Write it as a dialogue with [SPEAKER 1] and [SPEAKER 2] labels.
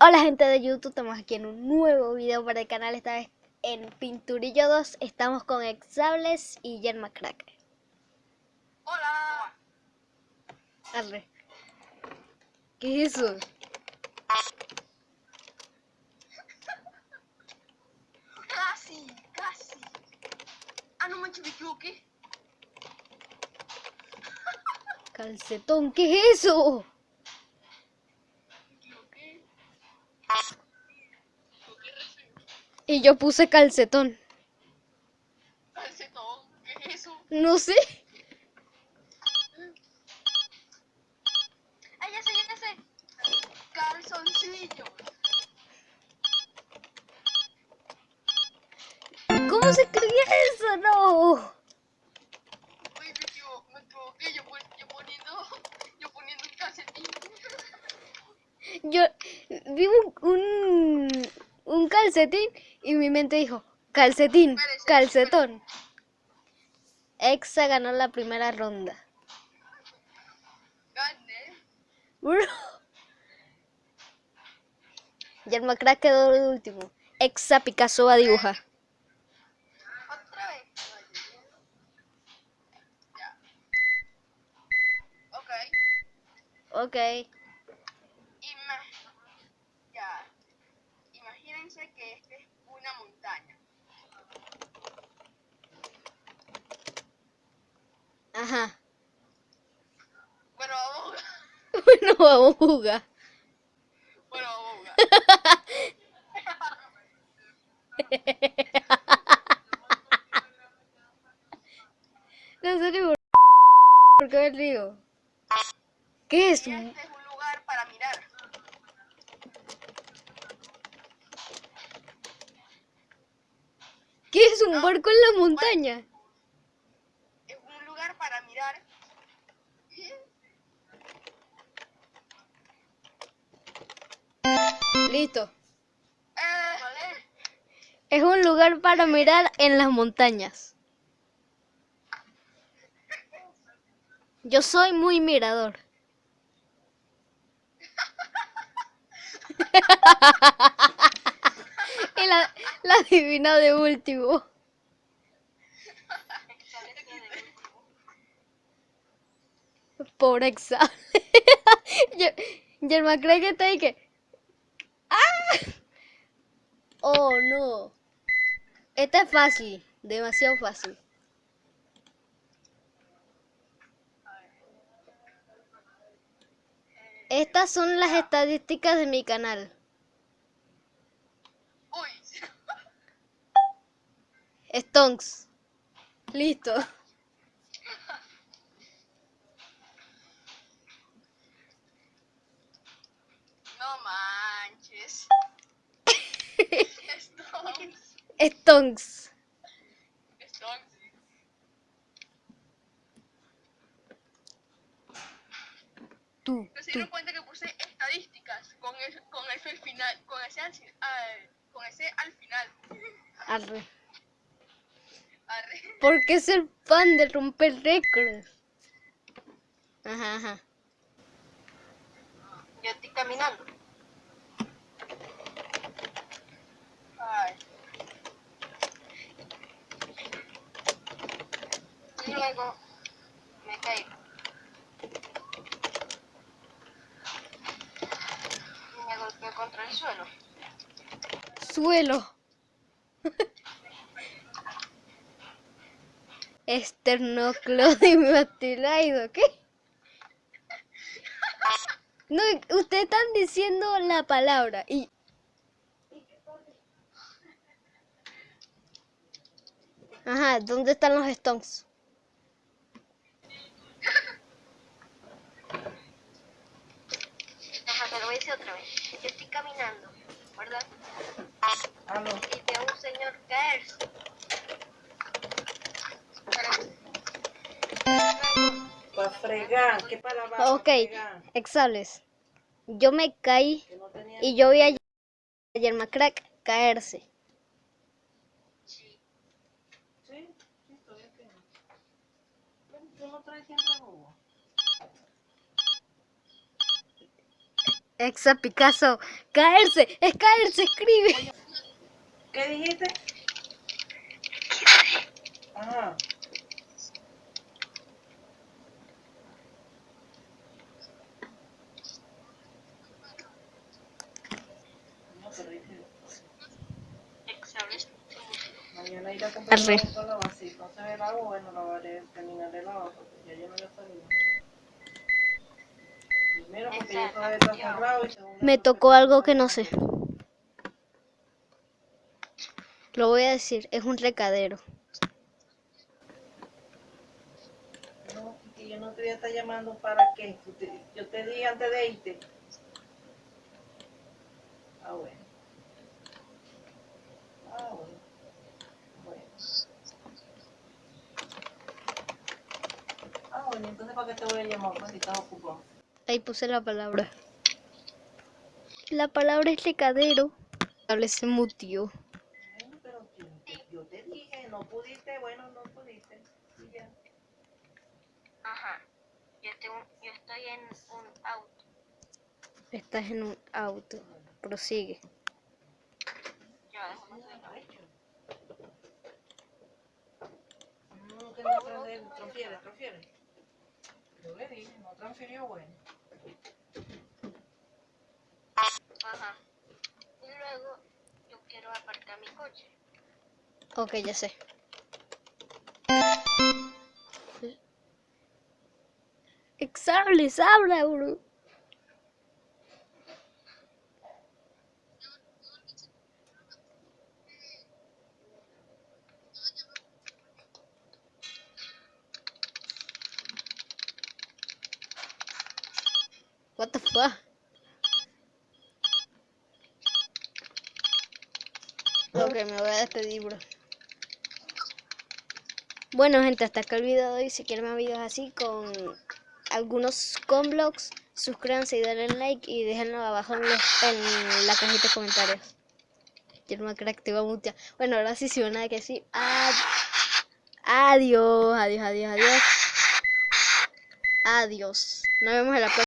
[SPEAKER 1] Hola gente de YouTube, estamos aquí en un nuevo video para el canal, esta vez en Pinturillo 2, estamos con Exables y Yerma Crack.
[SPEAKER 2] Hola.
[SPEAKER 1] Arre. ¿Qué es eso?
[SPEAKER 2] Casi, casi. Ah, no manches, me equivoqué.
[SPEAKER 1] Calcetón, ¿qué es eso?
[SPEAKER 2] Me equivoqué. Me equivoqué re feo.
[SPEAKER 1] Y yo puse calcetón.
[SPEAKER 2] Calcetón, ¿qué es eso?
[SPEAKER 1] No sé.
[SPEAKER 2] Ah, ya sé, ya sé. Calzoncillo.
[SPEAKER 1] ¿Cómo se escribía eso? No.
[SPEAKER 2] Yo
[SPEAKER 1] vi un, un, un calcetín y mi mente dijo, calcetín, calcetón. Exa ganó la primera ronda. Bro. Yerma Crack quedó el último. Exa Picasso va a dibujar.
[SPEAKER 2] Otra vez. Ya. Ok.
[SPEAKER 1] Ok.
[SPEAKER 2] Ima- ya. Imagínense que esta es una montaña.
[SPEAKER 1] Ajá.
[SPEAKER 2] Bueno, vamos a
[SPEAKER 1] Bueno, vamos a jugar.
[SPEAKER 2] Bueno, vamos a jugar.
[SPEAKER 1] En serio, ¿por qué me río? ¿Qué es?
[SPEAKER 2] Y este es un lugar para mirar.
[SPEAKER 1] ¿Qué es un barco en la montaña?
[SPEAKER 2] Es un lugar para mirar.
[SPEAKER 1] Listo.
[SPEAKER 2] vale.
[SPEAKER 1] Es un lugar para mirar en las montañas. Yo soy muy mirador. y la, la adivina de último. Pobre examen. Yerma cree que está ahí que. ¡Ah! Oh no. Esta es fácil, demasiado fácil. Estas son las estadísticas de mi canal. Stonks. Listo.
[SPEAKER 2] No Stones.
[SPEAKER 1] Stonks.
[SPEAKER 2] Stones.
[SPEAKER 1] Tú,
[SPEAKER 2] ¿No se
[SPEAKER 1] tú.
[SPEAKER 2] dieron cuenta que puse estadísticas con, el, con ese al final? Con ese al, al- con ese al final.
[SPEAKER 1] Arre.
[SPEAKER 2] Arre.
[SPEAKER 1] Porque es el fan de romper récords. Ajá, ajá.
[SPEAKER 2] Yo estoy caminando. Ay. Me caigo. Me golpeo contra el suelo.
[SPEAKER 1] Suelo. Esternoclodimetilaido, ¿qué? No, ustedes están diciendo la palabra y... Ajá, ¿dónde están los stones?
[SPEAKER 2] Decir otra vez. Yo estoy caminando, ¿verdad?
[SPEAKER 3] Aló.
[SPEAKER 2] Y veo un señor caerse.
[SPEAKER 3] Para fregar, ¿qué palabra? pa'
[SPEAKER 1] Ok, exables. Yo me caí
[SPEAKER 3] no
[SPEAKER 1] y yo vi a Yerma Crack caerse.
[SPEAKER 2] sí.
[SPEAKER 3] Sí, sí, todavía tengo. Bueno, Tú no traes siempre jugo.
[SPEAKER 1] Exa Picasso. Caerse, es caerse, escribe.
[SPEAKER 3] ¿Qué dijiste? Ajá. No, pero dije,
[SPEAKER 2] Exables.
[SPEAKER 3] Mañana iré a comprar
[SPEAKER 1] Arre.
[SPEAKER 3] agua para lavar. Si no se ve el agua, bueno, lavaré, terminaré el agua porque ya yo no voy a salir. Primero porque yo todavía está cerrado y segundo
[SPEAKER 1] Me tocó algo que no sé. Lo voy a decir, es un recadero.
[SPEAKER 3] No, que yo no te voy a estar llamando para te- Yo te di antes de irte. Ah, bueno. Ah, bueno. Bueno. Ah, bueno, entonces ¿para qué te voy a llamar? Pues si estás ocupado.
[SPEAKER 1] Ahí puse la palabra. La palabra es recadero. Hable se mutió.
[SPEAKER 3] Pero yo, te- yo dije, no pudiste, bueno, no pudiste. Y ya.
[SPEAKER 2] Ajá. Yo, tengo, yo estoy en un auto.
[SPEAKER 1] Estás en un auto. Prosigue.
[SPEAKER 2] Ya, déjame.
[SPEAKER 3] No, que no transfiere, transfiere. Yo le dije, no transfirió, bueno.
[SPEAKER 2] Ajá. Y luego yo quiero aparcar mi coche.
[SPEAKER 1] Ok, ya sé. Exables, habla, bro. What the fuck? Ok, me voy a despedir, bro. Bueno, gente, hasta acá el video de hoy. Si quieren más videos así con algunos convlogs, suscríbanse y denle like y déjenlo abajo en, los- en la cajita de comentarios. Yo no me creo que activa mucha. Bueno, ahora sí, si van a que sí. Ad- Adiós, adiós, adiós, adiós. Adiós. Nos vemos en la próxima.